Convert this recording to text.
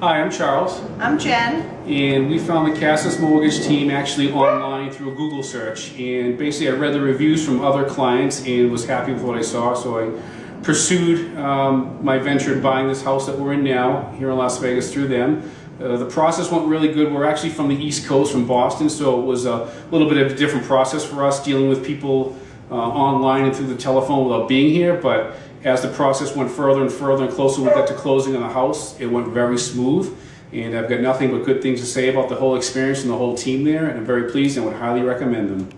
Hi, I'm Charles, I'm Jen. and we found the Cassis Mortgage team actually online through a Google search. And basically, I read the reviews from other clients and was happy with what I saw, so I pursued um, my venture in buying this house that we're in now here in Las Vegas through them. Uh, the process went really good. We're actually from the East Coast, from Boston, so it was a little bit of a different process for us dealing with people uh, online and through the telephone without being here. But as the process went further and further and closer we got to closing on the house, it went very smooth. And I've got nothing but good things to say about the whole experience and the whole team there, and I'm very pleased and would highly recommend them.